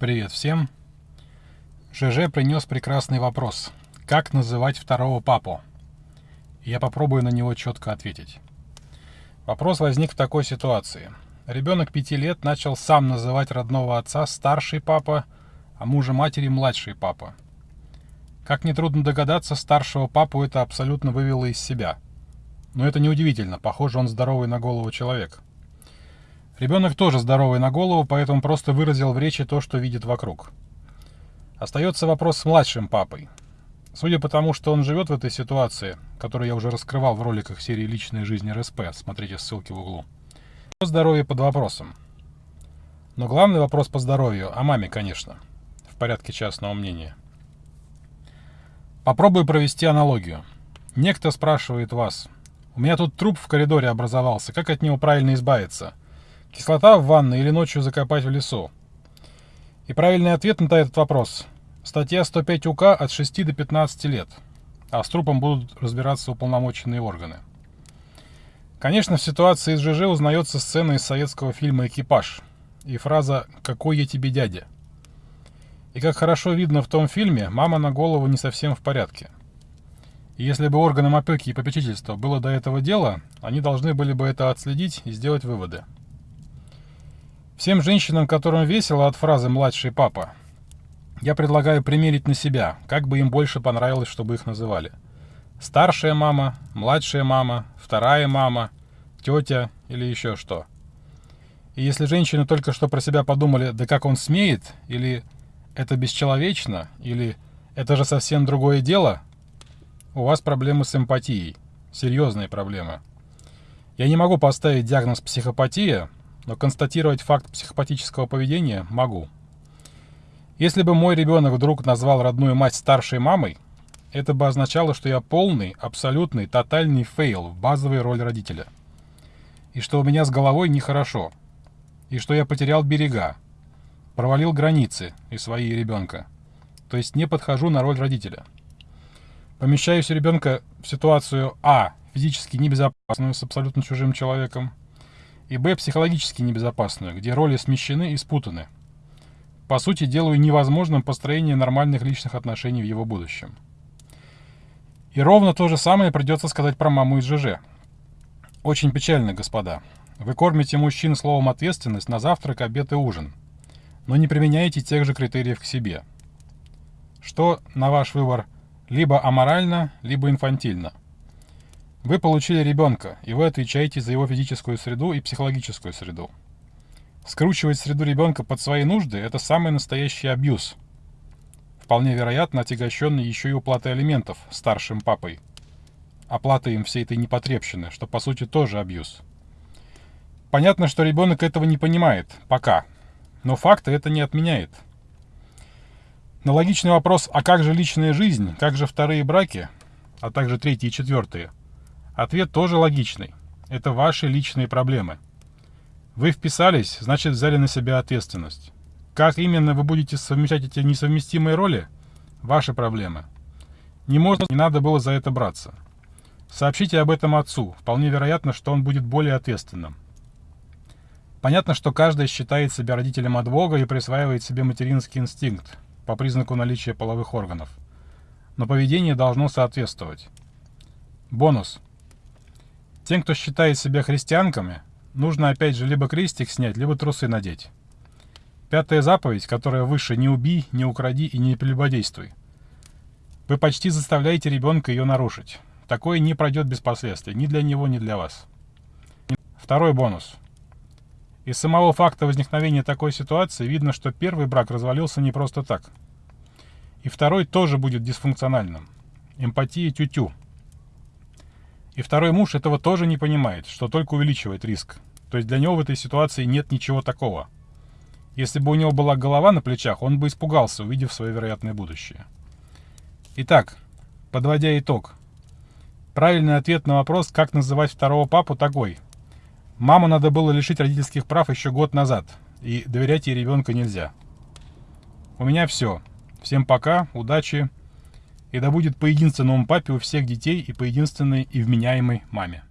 Привет всем. ЖЖ принес прекрасный вопрос. Как называть второго папу? Я попробую на него четко ответить. Вопрос возник в такой ситуации. Ребенок пяти лет начал сам называть родного отца старший папа, а мужа матери младший папа. Как нетрудно догадаться, старшего папу это абсолютно вывело из себя. Но это неудивительно, похоже, он здоровый на голову человек. Ребенок тоже здоровый на голову, поэтому просто выразил в речи то, что видит вокруг. Остается вопрос с младшим папой. Судя по тому, что он живет в этой ситуации, которую я уже раскрывал в роликах серии «Личная жизнь РСП», смотрите ссылки в углу, здоровье под вопросом. Но главный вопрос по здоровью о маме, конечно, в порядке частного мнения. Попробую провести аналогию. Некто спрашивает вас, у меня тут труп в коридоре образовался, как от него правильно избавиться? Кислота в ванной или ночью закопать в лесу? И правильный ответ на этот вопрос – статья 105 УК от 6 до 15 лет, а с трупом будут разбираться уполномоченные органы. Конечно, в ситуации с ЖЖ узнается сцена из советского фильма «Экипаж» и фраза «Какой я тебе дядя?». И как хорошо видно в том фильме, мама на голову не совсем в порядке. И если бы органам опеки и попечительства было до этого дела, они должны были бы это отследить и сделать выводы. Всем женщинам, которым весело от фразы «младший папа», я предлагаю примерить на себя, как бы им больше понравилось, чтобы их называли. Старшая мама, младшая мама, вторая мама, тетя или еще что. И если женщины только что про себя подумали «да как он смеет» или «это бесчеловечно» или «это же совсем другое дело», у вас проблемы с эмпатией. Серьезные проблемы. Я не могу поставить диагноз психопатия, но констатировать факт психопатического поведения могу. Если бы мой ребенок вдруг назвал родную мать старшей мамой, это бы означало, что я полный, абсолютный, тотальный fail в базовой роли родителя. И что у меня с головой нехорошо. И что я потерял берега, провалил границы и свои и ребенка. То есть не подхожу на роль родителя. Помещаюсь ребенка в ситуацию А, физически небезопасную с абсолютно чужим человеком, и б. психологически небезопасную, где роли смещены и спутаны. По сути, делаю невозможным построение нормальных личных отношений в его будущем. И ровно то же самое придется сказать про маму из ЖЖ. Очень печально, господа. Вы кормите мужчин словом «ответственность» на завтрак, обед и ужин, но не применяете тех же критериев к себе. Что, на ваш выбор, либо аморально, либо инфантильно. Вы получили ребенка, и вы отвечаете за его физическую среду и психологическую среду. Скручивать среду ребенка под свои нужды – это самый настоящий абьюз. Вполне вероятно, отягощенный еще и уплатой алиментов старшим папой. Оплатой им всей этой непотребщины, что по сути тоже абьюз. Понятно, что ребенок этого не понимает, пока. Но факты это не отменяет. На логичный вопрос «А как же личная жизнь? Как же вторые браки?» а также третьи и четвертые – Ответ тоже логичный. Это ваши личные проблемы. Вы вписались, значит взяли на себя ответственность. Как именно вы будете совмещать эти несовместимые роли? Ваши проблемы. Не можно, не надо было за это браться. Сообщите об этом отцу. Вполне вероятно, что он будет более ответственным. Понятно, что каждый считает себя родителем от Бога и присваивает себе материнский инстинкт по признаку наличия половых органов. Но поведение должно соответствовать. Бонус. Тем, кто считает себя христианками, нужно опять же либо крестик снять, либо трусы надеть. Пятая заповедь, которая выше «не убий, не укради и не прелюбодействуй». Вы почти заставляете ребенка ее нарушить. Такое не пройдет без последствий, ни для него, ни для вас. Второй бонус. Из самого факта возникновения такой ситуации видно, что первый брак развалился не просто так. И второй тоже будет дисфункциональным. Эмпатия тю-тю. И второй муж этого тоже не понимает, что только увеличивает риск. То есть для него в этой ситуации нет ничего такого. Если бы у него была голова на плечах, он бы испугался, увидев свое вероятное будущее. Итак, подводя итог. Правильный ответ на вопрос, как называть второго папу, такой. Маму надо было лишить родительских прав еще год назад, и доверять ей ребенка нельзя. У меня все. Всем пока, удачи и да будет по единственному папе у всех детей и по единственной и вменяемой маме.